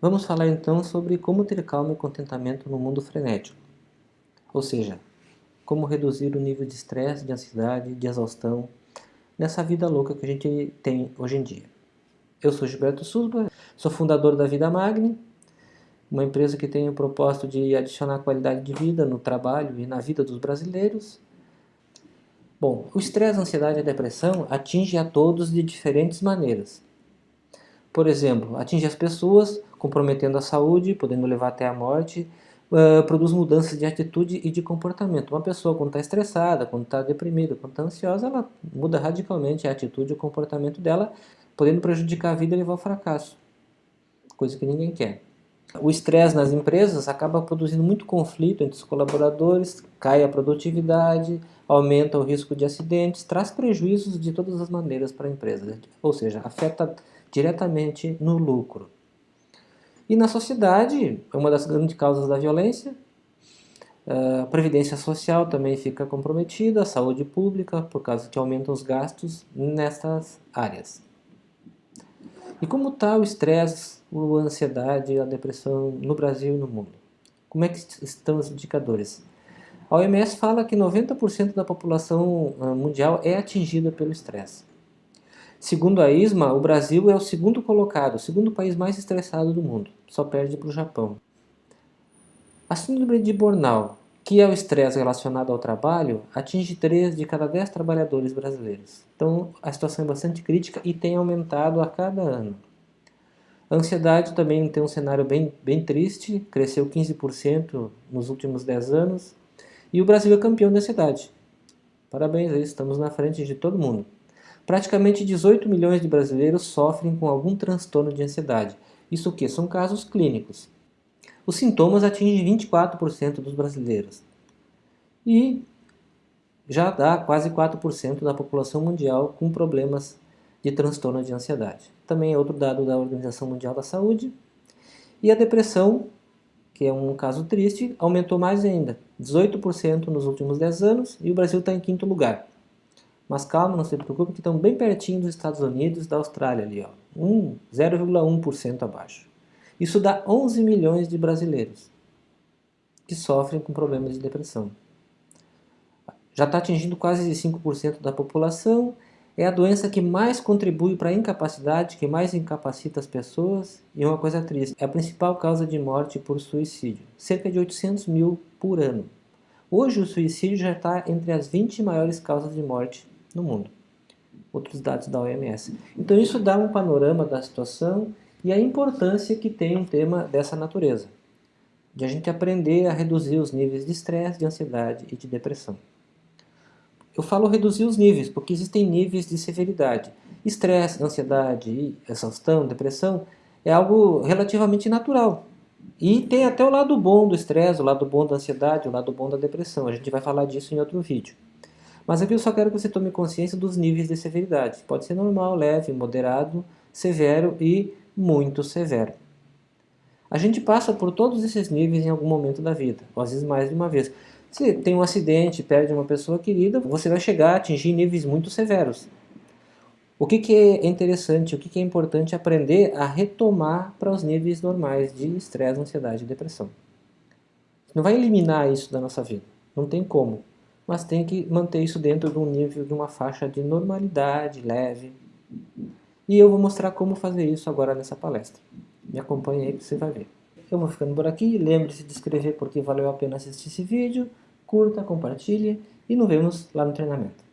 Vamos falar então sobre como ter calma e contentamento no mundo frenético. Ou seja, como reduzir o nível de estresse, de ansiedade, de exaustão nessa vida louca que a gente tem hoje em dia. Eu sou Gilberto Susba, sou fundador da Vida Magni, uma empresa que tem o propósito de adicionar qualidade de vida no trabalho e na vida dos brasileiros. Bom, o estresse, a ansiedade e a depressão atinge a todos de diferentes maneiras. Por exemplo, atinge as pessoas, comprometendo a saúde, podendo levar até a morte, uh, produz mudanças de atitude e de comportamento. Uma pessoa quando está estressada, quando está deprimida, quando está ansiosa, ela muda radicalmente a atitude e o comportamento dela, podendo prejudicar a vida e levar ao fracasso, coisa que ninguém quer. O estresse nas empresas acaba produzindo muito conflito entre os colaboradores, cai a produtividade, aumenta o risco de acidentes, traz prejuízos de todas as maneiras para a empresa, ou seja, afeta diretamente no lucro. E na sociedade, é uma das grandes causas da violência, a previdência social também fica comprometida, a saúde pública, por causa que aumentam os gastos nessas áreas. E como está o estresse, a ansiedade, a depressão no Brasil e no mundo? Como é que estão os indicadores? A OMS fala que 90% da população ah, mundial é atingida pelo estresse. Segundo a ISMA, o Brasil é o segundo colocado, o segundo país mais estressado do mundo, só perde para o Japão. A síndrome de Burnout, que é o estresse relacionado ao trabalho, atinge 3 de cada 10 trabalhadores brasileiros. Então a situação é bastante crítica e tem aumentado a cada ano. A ansiedade também tem um cenário bem, bem triste, cresceu 15% nos últimos 10 anos, e o Brasil é campeão da ansiedade. Parabéns, estamos na frente de todo mundo. Praticamente 18 milhões de brasileiros sofrem com algum transtorno de ansiedade. Isso o que? São casos clínicos. Os sintomas atingem 24% dos brasileiros. E já dá quase 4% da população mundial com problemas de transtorno de ansiedade. Também é outro dado da Organização Mundial da Saúde. E a depressão, que é um caso triste, aumentou mais ainda, 18% nos últimos 10 anos, e o Brasil está em quinto lugar. Mas calma, não se preocupe que estão bem pertinho dos Estados Unidos da Austrália ali, ó. 0,1% abaixo. Isso dá 11 milhões de brasileiros que sofrem com problemas de depressão. Já está atingindo quase 5% da população, é a doença que mais contribui para a incapacidade, que mais incapacita as pessoas, e uma coisa triste, é a principal causa de morte por suicídio, cerca de 800 mil por ano. Hoje o suicídio já está entre as 20 maiores causas de morte no mundo. Outros dados da OMS. Então isso dá um panorama da situação e a importância que tem um tema dessa natureza. De a gente aprender a reduzir os níveis de estresse, de ansiedade e de depressão. Eu falo reduzir os níveis, porque existem níveis de severidade. Estresse, ansiedade, exaustão, depressão é algo relativamente natural. E tem até o lado bom do estresse, o lado bom da ansiedade, o lado bom da depressão. A gente vai falar disso em outro vídeo. Mas aqui eu só quero que você tome consciência dos níveis de severidade. Pode ser normal, leve, moderado, severo e muito severo. A gente passa por todos esses níveis em algum momento da vida, ou às vezes mais de uma vez. Se tem um acidente, perde uma pessoa querida, você vai chegar a atingir níveis muito severos. O que, que é interessante, o que, que é importante aprender a retomar para os níveis normais de estresse, ansiedade e depressão. Não vai eliminar isso da nossa vida, não tem como mas tem que manter isso dentro de um nível, de uma faixa de normalidade leve. E eu vou mostrar como fazer isso agora nessa palestra. Me acompanhe aí que você vai ver. Eu vou ficando por aqui, lembre-se de inscrever porque valeu a pena assistir esse vídeo, curta, compartilhe e nos vemos lá no treinamento.